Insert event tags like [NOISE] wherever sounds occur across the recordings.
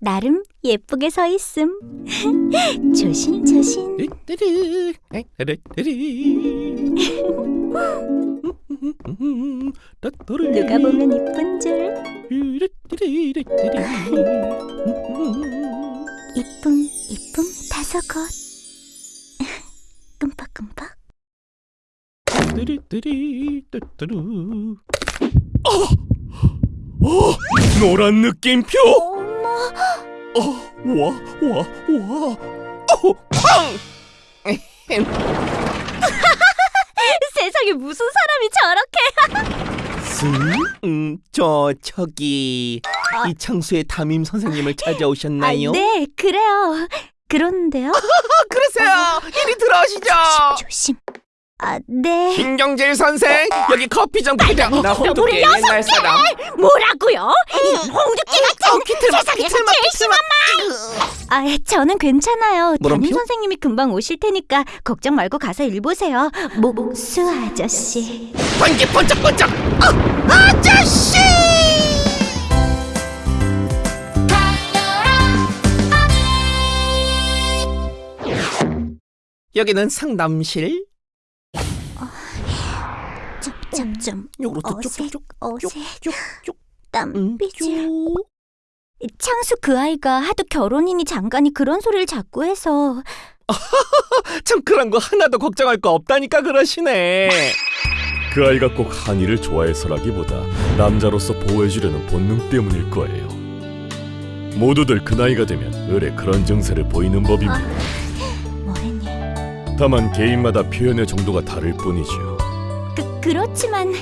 나름 예쁘게 서 있음. 조심 조심. 띠띠리, 띠띠리. 누가 보면 이쁜 줄. 이쁨 이쁨 다섯 것. 끔박끔박. 띠리띠리, 뚜뚜루. 어! 어! 노란 느낌표! 어, 와, 와, 와. 어, 팡! 세상에 무슨 사람이 저렇게? 스? 음, 저 저기 이창수의 담임 선생님을 찾아오셨나요? 아, 네, 그래요. 그런데요. [LAUGHS] 그러세요. 이리 들어오시죠. 조심. 아, 네. 김경질 선생, 여기 커피 좀 부려. 나 홍두깨 옛날 사람. 뭐라고요? 홍두깨 같은 어, 기틀막, 세상에서 기틀막, 제일 심한 말! 아, 저는 괜찮아요. 담임 선생님이 금방 오실 테니까 걱정 말고 가서 일 보세요. 목수 아저씨. 번개 번쩍번쩍. 어, 아저씨! 여기는 상담실. 요로 어색, 어색, 쭉쭉. 땀 음, 삐질. 창수 그 아이가 하도 결혼이니 장가니 그런 소리를 자꾸 해서 [LAUGHS] 참 그런 거 하나도 걱정할 거 없다니까 그러시네. 그 아이가 꼭 한이를 좋아해서라기보다 남자로서 보호해주려는 본능 때문일 거예요. 모두들 그 나이가 되면 을에 그런 증세를 보이는 법입니다. 뭐랬니? 다만 개인마다 표현의 정도가 다를 뿐이죠. 그 그렇지만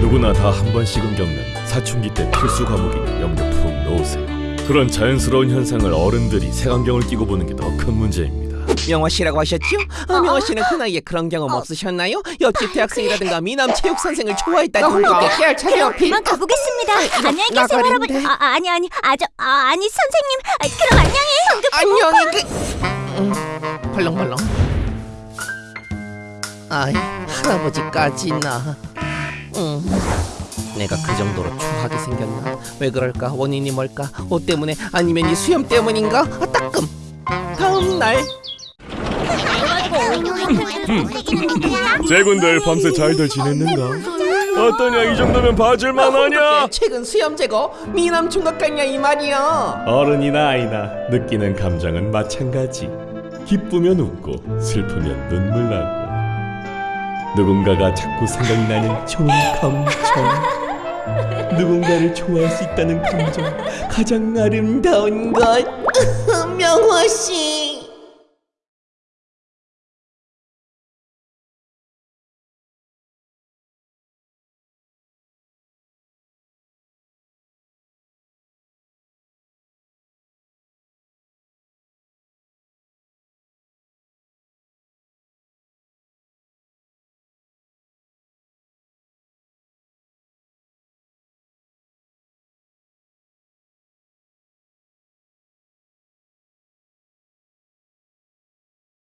누구나 다 한 번씩은 겪는 사춘기 때 필수 과목이니 염려 푹 놓으세요. 그런 자연스러운 현상을 어른들이 색안경을 끼고 보는 게 더 큰 문제입니다. 명화 씨라고 하셨죠? 아, 명화 씨는 그 나이에 그런 경험 없으셨나요? 옆집 대학생이라든가 미남 체육 선생을 좋아했다든가. 깨알 그럼 그만 가보겠습니다. 안녕히 계세요, 나가는데. 할아버지. 아, 아니 아니 아저 아, 아니 선생님. 아, 그럼 안녕히. 안녕히 그. 음, 벌렁벌렁. 아이 할아버지까지나. 음. 내가 그 정도로 추하게 생겼나? 왜 그럴까? 원인이 뭘까? 옷 때문에 아니면 이 수염 때문인가? 아 따끔. 다음 날. 제군들 밤새 잘들 지냈는가? 어떠냐 이 정도면 봐줄만하냐? 최근 수염 제거 미남 총각 같냐 이 말이야. 어른이나 아이나 느끼는 감정은 마찬가지. 기쁘면 웃고 슬프면 눈물 나고 누군가가 자꾸 생각이 나는 좋은 감정. 누군가를 좋아할 수 있다는 감정 가장 아름다운 것 [LAUGHS] 명화 씨.